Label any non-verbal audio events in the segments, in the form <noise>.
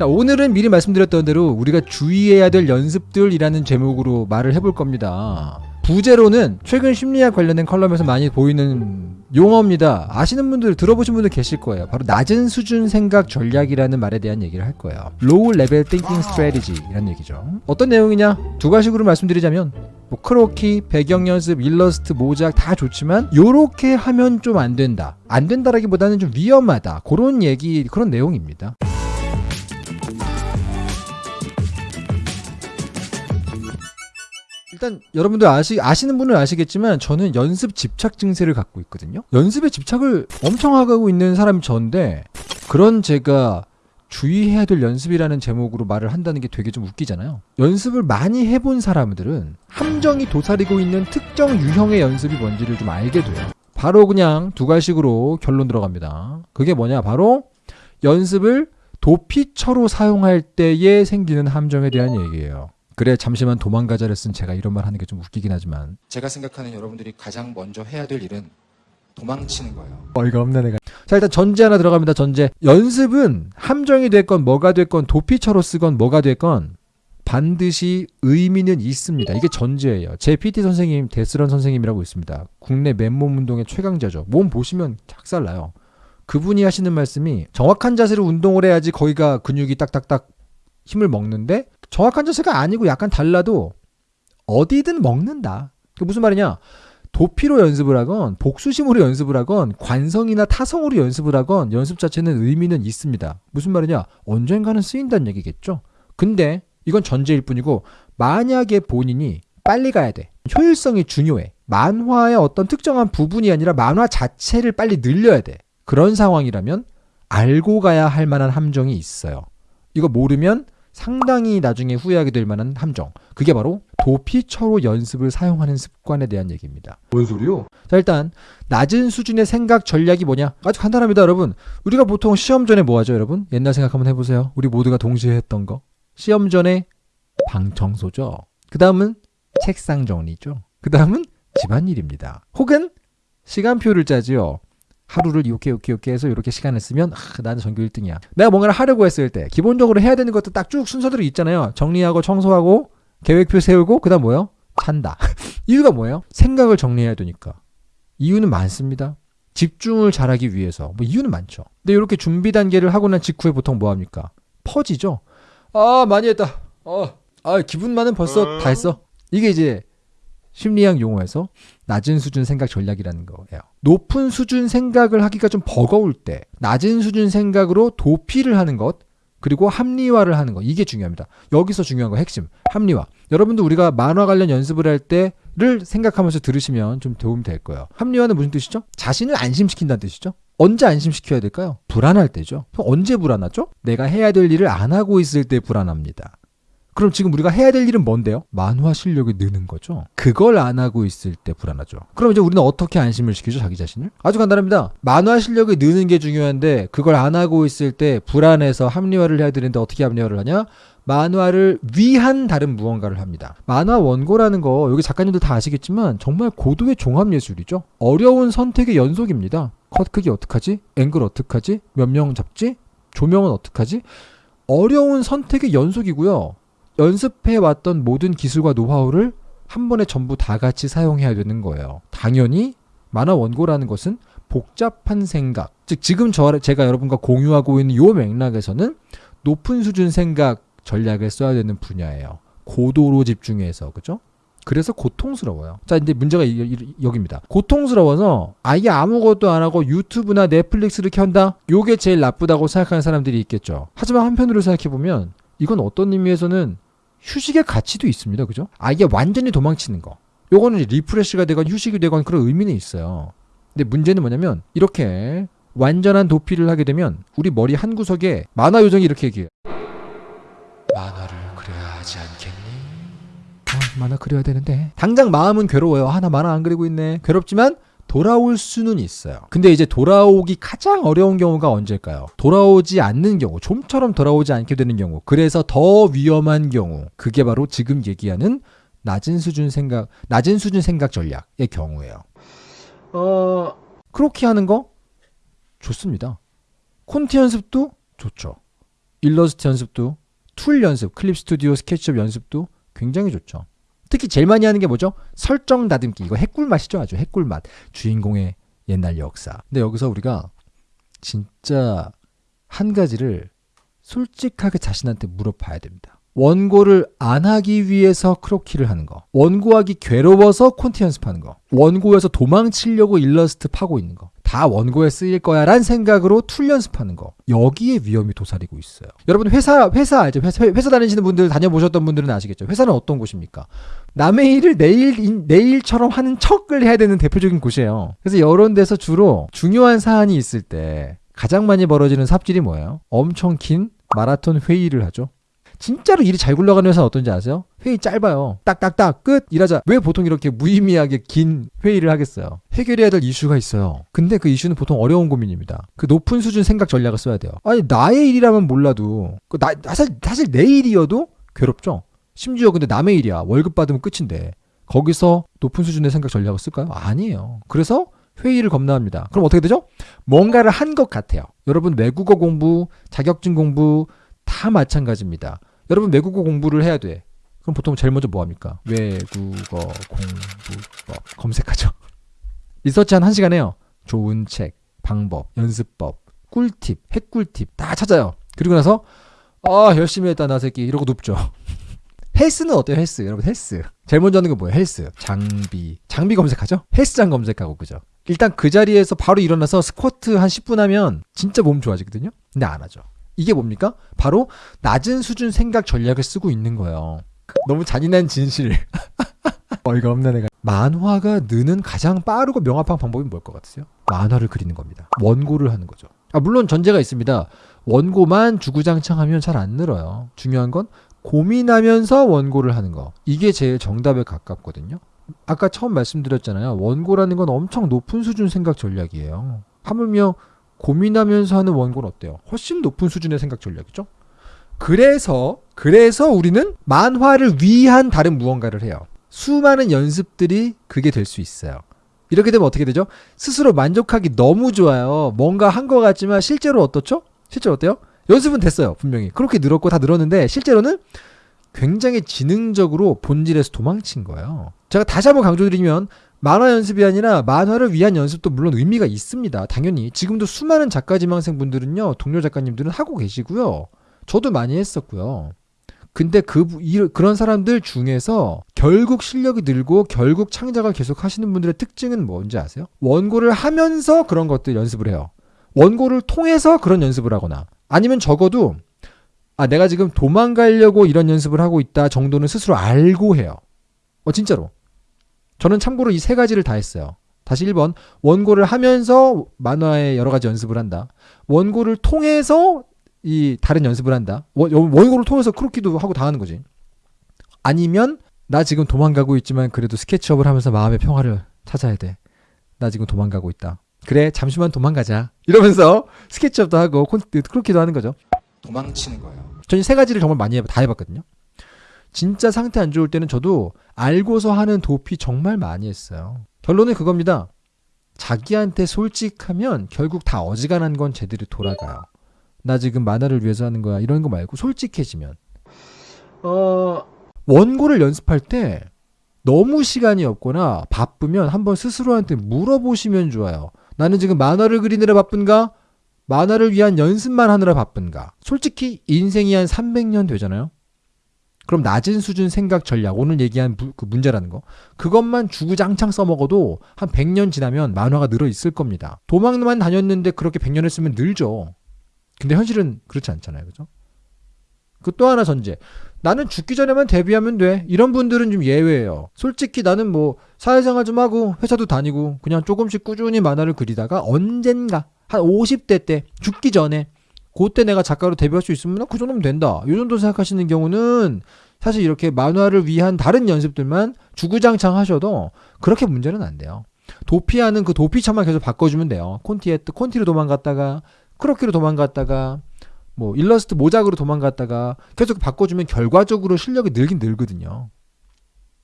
자 오늘은 미리 말씀드렸던 대로 우리가 주의해야 될 연습들이라는 제목으로 말을 해볼 겁니다. 부제로는 최근 심리학 관련된 컬럼에서 많이 보이는 용어입니다. 아시는 분들 들어보신 분들 계실 거예요. 바로 낮은 수준 생각 전략이라는 말에 대한 얘기를 할 거예요. Low Level Thinking Strategy라는 얘기죠. 어떤 내용이냐? 두 가지로 말씀드리자면 뭐 크로키, 배경 연습, 일러스트, 모작 다 좋지만 요렇게 하면 좀 안 된다. 안 된다라기보다는 좀 위험하다. 그런 얘기 그런 내용입니다. 일단 여러분들 아시, 아시는 분은 아시겠지만 저는 연습 집착 증세를 갖고 있거든요. 연습에 집착을 엄청 하고 있는 사람이 저인데 그런 제가 주의해야 될 연습이라는 제목으로 말을 한다는 게 되게 좀 웃기잖아요. 연습을 많이 해본 사람들은 함정이 도사리고 있는 특정 유형의 연습이 뭔지를 좀 알게 돼요. 바로 그냥 두 가지식으로 결론 들어갑니다. 그게 뭐냐? 바로 연습을 도피처로 사용할 때에 생기는 함정에 대한 얘기예요. 그래 잠시만 도망가자를 쓴 제가 이런 말 하는 게 좀 웃기긴 하지만. 제가 생각하는 여러분들이 가장 먼저 해야 될 일은 도망치는 거예요. 어이가 없네 내가. 자 일단 전제 하나 들어갑니다 전제. 연습은 함정이 됐건 뭐가 됐건 도피처로 쓰건 뭐가 됐건 반드시 의미는 있습니다. 이게 전제예요. 제 PT 선생님 데스런 선생님이라고 있습니다. 국내 맨몸 운동의 최강자죠. 몸 보시면 작살나요. 그분이 하시는 말씀이 정확한 자세로 운동을 해야지 거기가 근육이 딱딱딱 힘을 먹는데 정확한 자세가 아니고 약간 달라도 어디든 먹는다. 그 무슨 말이냐? 도피로 연습을 하건 복수심으로 연습을 하건 관성이나 타성으로 연습을 하건 연습 자체는 의미는 있습니다. 무슨 말이냐? 언젠가는 쓰인다는 얘기겠죠. 근데 이건 전제일 뿐이고 만약에 본인이 빨리 가야 돼. 효율성이 중요해. 만화의 어떤 특정한 부분이 아니라 만화 자체를 빨리 늘려야 돼. 그런 상황이라면 알고 가야 할 만한 함정이 있어요. 이거 모르면 상당히 나중에 후회하게 될 만한 함정. 그게 바로 도피처로 연습을 사용하는 습관에 대한 얘기입니다. 뭔 소리요? 자, 일단 낮은 수준의 생각 전략이 뭐냐? 아주 간단합니다, 여러분. 우리가 보통 시험 전에 뭐 하죠, 여러분? 옛날 생각 한번 해보세요. 우리 모두가 동시에 했던 거. 시험 전에 방 청소죠. 그 다음은 책상 정리죠. 그 다음은 집안일입니다. 혹은 시간표를 짜지요. 하루를 이렇게 이렇게 이렇게 해서 이렇게 시간을 쓰면 아, 나는 전교 1등이야. 내가 뭔가를 하려고 했을 때 기본적으로 해야 되는 것도 딱 쭉 순서대로 있잖아요. 정리하고 청소하고 계획표 세우고 그다음 뭐예요? 찬다. <laughs> 이유가 뭐예요? 생각을 정리해야 되니까. 이유는 많습니다. 집중을 잘하기 위해서. 뭐 이유는 많죠. 근데 이렇게 준비 단계를 하고 난 직후에 보통 뭐 합니까? 퍼지죠. 아 많이 했다. 어, 아 기분만은 벌써 다 했어. 이게 이제 심리학 용어에서 낮은 수준 생각 전략이라는 거예요. 높은 수준 생각을 하기가 좀 버거울 때 낮은 수준 생각으로 도피를 하는 것 그리고 합리화를 하는 것 이게 중요합니다. 여기서 중요한 거 핵심 합리화. 여러분도 우리가 만화 관련 연습을 할 때를 생각하면서 들으시면 좀 도움이 될 거예요. 합리화는 무슨 뜻이죠? 자신을 안심시킨다는 뜻이죠. 언제 안심시켜야 될까요? 불안할 때죠. 언제 불안하죠? 내가 해야 될 일을 안 하고 있을 때 불안합니다. 그럼 지금 우리가 해야 될 일은 뭔데요? 만화 실력이 느는 거죠. 그걸 안 하고 있을 때 불안하죠. 그럼 이제 우리는 어떻게 안심을 시키죠? 자기 자신을? 아주 간단합니다. 만화 실력이 느는 게 중요한데 그걸 안 하고 있을 때 불안해서 합리화를 해야 되는데 어떻게 합리화를 하냐? 만화를 위한 다른 무언가를 합니다. 만화 원고라는 거 여기 작가님들 다 아시겠지만 정말 고도의 종합 예술이죠. 어려운 선택의 연속입니다. 컷 크기 어떡하지? 앵글 어떡하지? 몇 명 잡지? 조명은 어떡하지? 어려운 선택의 연속이고요. 연습해 왔던 모든 기술과 노하우를 한 번에 전부 다 같이 사용해야 되는 거예요. 당연히 만화 원고라는 것은 복잡한 생각, 즉 지금 저 제가 여러분과 공유하고 있는 요 맥락에서는 높은 수준 생각 전략을 써야 되는 분야예요. 고도로 집중해서 그죠? 그래서 고통스러워요. 자, 근데 문제가 이, 이, 여기입니다. 고통스러워서 아예 아무것도 안 하고 유튜브나 넷플릭스를 켠다? 요게 제일 나쁘다고 생각하는 사람들이 있겠죠. 하지만 한편으로 생각해 보면 이건 어떤 의미에서는 휴식의 가치도 있습니다. 그죠? 아예 완전히 도망치는 거. 요거는 refresh가 되건 휴식이 되건 그런 의미는 있어요. 근데 문제는 뭐냐면 이렇게 완전한 도피를 하게 되면 우리 머리 한 구석에 만화 요정이 이렇게 얘기해요. 만화를 그려야 하지 않겠니? 어, 만화 그려야 되는데 당장 마음은 괴로워요. 아, 나 만화 안 그리고 있네. 괴롭지만 돌아올 수는 있어요. 근데 이제 돌아오기 가장 어려운 경우가 언제일까요? 돌아오지 않는 경우, 좀처럼 돌아오지 않게 되는 경우, 그래서 더 위험한 경우, 그게 바로 지금 얘기하는 낮은 수준 생각, 낮은 수준 생각 전략의 경우예요. 어, 크로키 하는 거 좋습니다. 콘티 연습도 좋죠. 일러스트 연습도 툴 연습, 클립 스튜디오 스케치업 연습도 굉장히 좋죠. 특히 제일 많이 하는 게 뭐죠? 설정 다듬기. 이거 핵꿀 맛이죠. 아주 핵꿀 맛. 주인공의 옛날 역사. 근데 여기서 우리가 진짜 한 가지를 솔직하게 자신한테 물어봐야 됩니다. 원고를 안 하기 위해서 크로키를 하는 거. 원고하기 괴로워서 콘티 연습하는 거. 원고에서 도망치려고 일러스트 파고 있는 거. 다 원고에 쓰일 거야 란 생각으로 툴 연습하는 거. 여기에 위험이 도사리고 있어요. 여러분 회사 회사 알죠? 회사, 회사 다니시는 분들 다녀보셨던 분들은 아시겠죠? 회사는 어떤 곳입니까? 남의 일을 내일 내일처럼 하는 척을 해야 되는 대표적인 곳이에요. 그래서 이런 데서 주로 중요한 사안이 있을 때 가장 많이 벌어지는 삽질이 뭐예요? 엄청 긴 마라톤 회의를 하죠. 진짜로 일이 잘 굴러가는 회사는 어떤지 아세요? 회의 짧아요. 딱딱딱 끝 일하자. 왜 보통 이렇게 무의미하게 긴 회의를 하겠어요? 해결해야 될 이슈가 있어요. 근데 그 이슈는 보통 어려운 고민입니다. 그 높은 수준 생각 전략을 써야 돼요. 아니 나의 일이라면 몰라도 그 나, 사실 사실 내 일이어도 괴롭죠. 심지어 근데 남의 일이야. 월급 받으면 끝인데 거기서 높은 수준의 생각 전략을 쓸까요? 아니에요. 그래서 회의를 겁나합니다. 그럼 어떻게 되죠? 뭔가를 한 것 같아요. 여러분 외국어 공부, 자격증 공부 다 마찬가지입니다. 여러분 외국어 공부를 해야 돼. 그럼 보통 제일 먼저 뭐 합니까? 외국어 공부법 검색하죠. <laughs> 리서치 한 1시간 해요. 좋은 책, 방법, 연습법, 꿀팁, 핵꿀팁 다 찾아요. 그리고 나서 아 열심히 했다 나 새끼. 이러고 눕죠. <laughs> 헬스는 어때요 헬스? 여러분 헬스. 제일 먼저 하는 거 뭐예요? 헬스. 장비. 장비 검색하죠? 헬스장 검색하고 그죠? 일단 그 자리에서 바로 일어나서 스쿼트 한 10분 하면 진짜 몸 좋아지거든요? 근데 안 하죠. 이게 뭡니까? 바로 낮은 수준 생각 전략을 쓰고 있는 거예요 너무 잔인한 진실 <laughs> 어이가 없네 내가 만화가 느는 가장 빠르고 명확한 방법이 뭘 것 같으세요 만화를 그리는 겁니다 원고를 하는 거죠 아, 물론 전제가 있습니다 원고만 주구장창하면 잘 안 늘어요 중요한 건 고민하면서 원고를 하는 거. 이게 제일 정답에 가깝거든요. 아까 처음 말씀드렸잖아요. 원고라는 건 엄청 높은 수준 생각 전략이에요. 하물며 고민하면서 하는 원고는 어때요? 훨씬 높은 수준의 생각 전략이죠. 그래서 그래서 우리는 만화를 위한 다른 무언가를 해요. 수많은 연습들이 그게 될 수 있어요. 이렇게 되면 어떻게 되죠? 스스로 만족하기 너무 좋아요. 뭔가 한 것 같지만 실제로 어떻죠? 실제로 어때요? 연습은 됐어요, 분명히. 그렇게 늘었고 다 늘었는데 실제로는 굉장히 지능적으로 본질에서 도망친 거예요. 제가 다시 한번 강조드리면 만화 연습이 아니라 만화를 위한 연습도 물론 의미가 있습니다. 당연히 지금도 수많은 작가 지망생 분들은요, 동료 작가님들은 하고 계시고요. 저도 많이 했었고요. 근데 그 이, 그런 사람들 중에서 결국 실력이 늘고 결국 창작을 계속 하시는 분들의 특징은 뭔지 아세요? 원고를 하면서 그런 것들 연습을 해요. 원고를 통해서 그런 연습을 하거나 아니면 적어도 아 내가 지금 도망가려고 이런 연습을 하고 있다 정도는 스스로 알고 해요. 어 진짜로. 저는 참고로 이 세 가지를 다 했어요. 다시 1번 원고를 하면서 만화의 여러 가지 연습을 한다. 원고를 통해서 이 다른 연습을 한다. 원, 원고를 통해서 크로키도 하고 다 하는 거지. 아니면 나 지금 도망가고 있지만 그래도 스케치업을 하면서 마음의 평화를 찾아야 돼. 나 지금 도망가고 있다. 그래 잠시만 도망가자 이러면서 스케치업도 하고 크로키도 하는 거죠 도망치는 거예요. 저는 세 가지를 정말 많이 해, 다 해봤거든요 진짜 상태 안 좋을 때는 저도 알고서 하는 도피 정말 많이 했어요 결론은 그겁니다 자기한테 솔직하면 결국 다 어지간한 건 제대로 돌아가요 나 지금 만화를 위해서 하는 거야 이런 거 말고 솔직해지면 어 원고를 연습할 때 너무 시간이 없거나 바쁘면 한번 스스로한테 물어보시면 좋아요. 나는 지금 만화를 그리느라 바쁜가? 만화를 위한 연습만 하느라 바쁜가? 솔직히 인생이 한 300년 되잖아요. 그럼 낮은 수준 생각 전략 오늘 얘기한 부, 그 문제라는 거 그것만 주구장창 써먹어도 한 100년 지나면 만화가 늘어 있을 겁니다. 도망만 다녔는데 그렇게 100년 했으면 늘죠. 근데 현실은 그렇지 않잖아요. 그죠? 그 또 하나 전제. 나는 죽기 전에만 데뷔하면 돼. 이런 분들은 좀 예외예요. 솔직히 나는 뭐 사회생활 좀 하고 회사도 다니고 그냥 조금씩 꾸준히 만화를 그리다가 언젠가 한 50대 때 죽기 전에 그때 내가 작가로 데뷔할 수 있으면 그 정도면 된다. 이 정도 생각하시는 경우는 사실 이렇게 만화를 위한 다른 연습들만 주구장창 하셔도 그렇게 문제는 안 돼요. 도피하는 그 도피처만 계속 바꿔주면 돼요. 콘티에 콘티로 도망갔다가 크로키로 도망갔다가 뭐 일러스트 모작으로 도망갔다가 계속 바꿔주면 결과적으로 실력이 늘긴 늘거든요.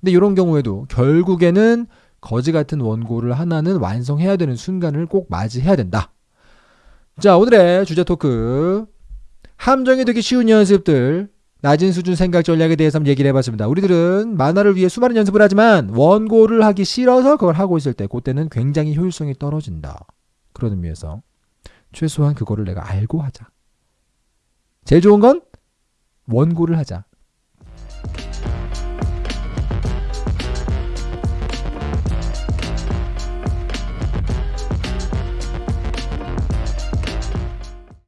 근데 이런 경우에도 결국에는 거지 같은 원고를 하나는 완성해야 되는 순간을 꼭 맞이해야 된다. 자 오늘의 주제 토크 함정이 되기 쉬운 연습들 낮은 수준 생각 전략에 대해서 한번 얘기를 해봤습니다. 우리들은 만화를 위해 수많은 연습을 하지만 원고를 하기 싫어서 그걸 하고 있을 때 그때는 굉장히 효율성이 떨어진다. 그런 의미에서 최소한 그거를 내가 알고 하자. 제일 좋은 건 원고를 하자.